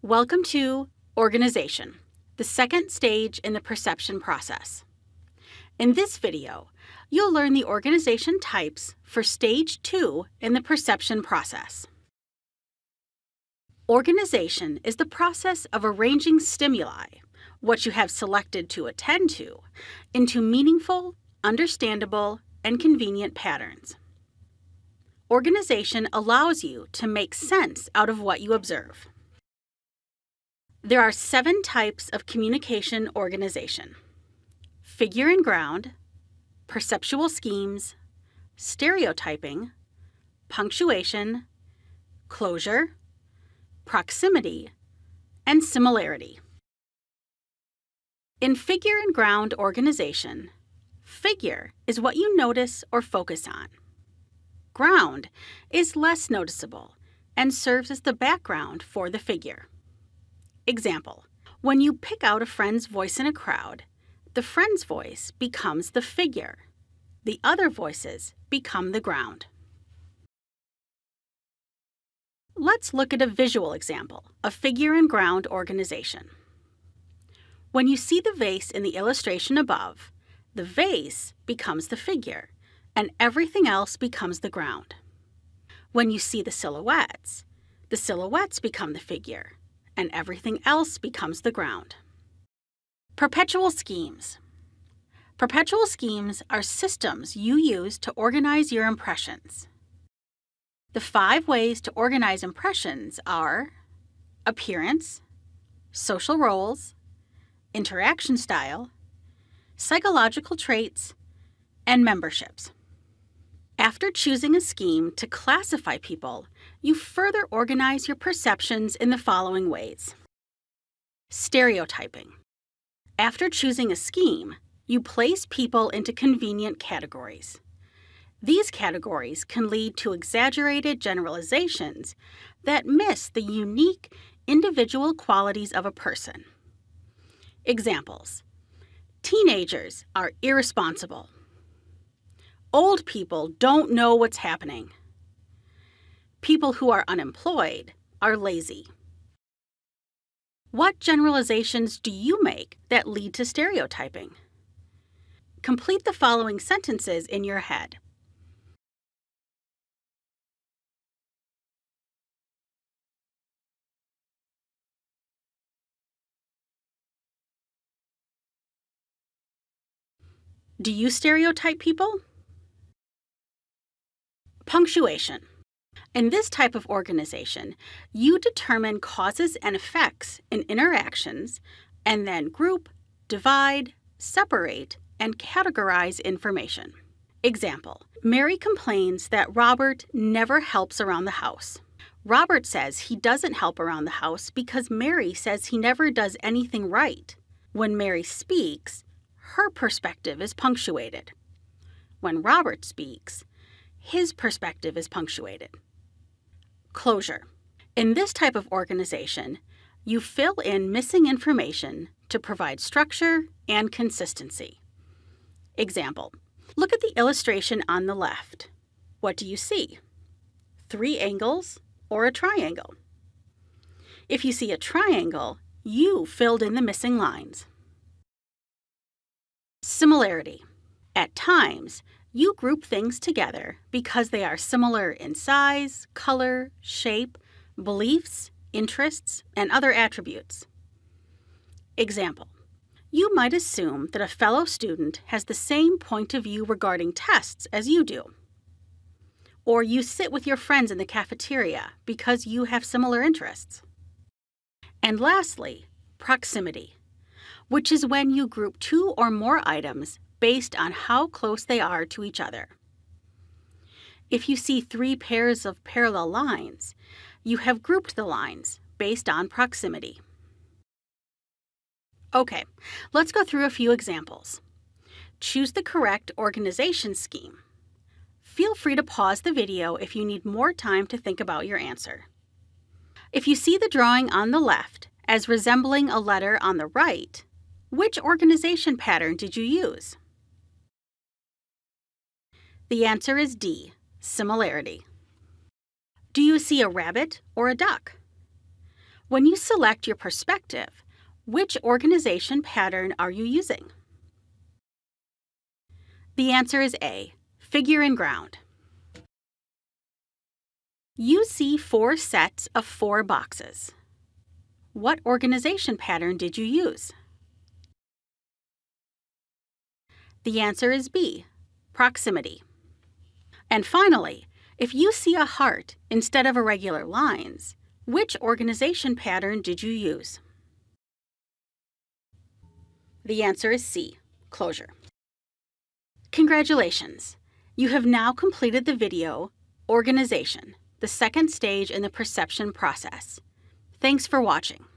Welcome to Organization, the second stage in the perception process. In this video, you'll learn the organization types for Stage 2 in the perception process. Organization is the process of arranging stimuli, what you have selected to attend to, into meaningful, understandable, and convenient patterns. Organization allows you to make sense out of what you observe. There are seven types of communication organization figure and ground, perceptual schemes, stereotyping, punctuation, closure, proximity, and similarity. In figure and ground organization, figure is what you notice or focus on. Ground is less noticeable and serves as the background for the figure. Example, when you pick out a friend's voice in a crowd, the friend's voice becomes the figure. The other voices become the ground. Let's look at a visual example of figure and ground organization. When you see the vase in the illustration above, the vase becomes the figure, and everything else becomes the ground. When you see the silhouettes, the silhouettes become the figure, and everything else becomes the ground. Perceptual schemes. Perceptual schemes are systems you use to organize your impressions. The five ways to organize impressions are appearance, social roles, interaction style, psychological traits, and memberships. After choosing a scheme to classify people, you further organize your perceptions in the following ways. Stereotyping. After choosing a scheme, you place people into convenient categories. These categories can lead to exaggerated generalizations that miss the unique individual qualities of a person. Examples Teenagers are irresponsible. Old people don't know what's happening. People who are unemployed are lazy. What generalizations do you make that lead to stereotyping? Complete the following sentences in your head. Do you stereotype people? Punctuation. In this type of organization, you determine causes and effects in interactions and then group, divide, separate, and categorize information. Example Mary complains that Robert never helps around the house. Robert says he doesn't help around the house because Mary says he never does anything right. When Mary speaks, her perspective is punctuated. When Robert speaks, his perspective is punctuated. Closure. In this type of organization, you fill in missing information to provide structure and consistency. Example Look at the illustration on the left. What do you see? Three angles or a triangle? If you see a triangle, you filled in the missing lines. Similarity. At times, you group things together because they are similar in size, color, shape, beliefs, interests, and other attributes. Example. You might assume that a fellow student has the same point of view regarding tests as you do. Or you sit with your friends in the cafeteria because you have similar interests. And lastly, proximity which is when you group two or more items based on how close they are to each other. If you see three pairs of parallel lines, you have grouped the lines based on proximity. Okay, let's go through a few examples. Choose the correct organization scheme. Feel free to pause the video if you need more time to think about your answer. If you see the drawing on the left as resembling a letter on the right, which organization pattern did you use? The answer is D, similarity. Do you see a rabbit or a duck? When you select your perspective, which organization pattern are you using? The answer is A, figure and ground. You see four sets of four boxes. What organization pattern did you use? The answer is B, proximity. And finally, if you see a heart instead of irregular lines, which organization pattern did you use? The answer is C, closure. Congratulations! You have now completed the video, Organization, the second stage in the perception process. Thanks for watching.